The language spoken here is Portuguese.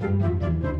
Música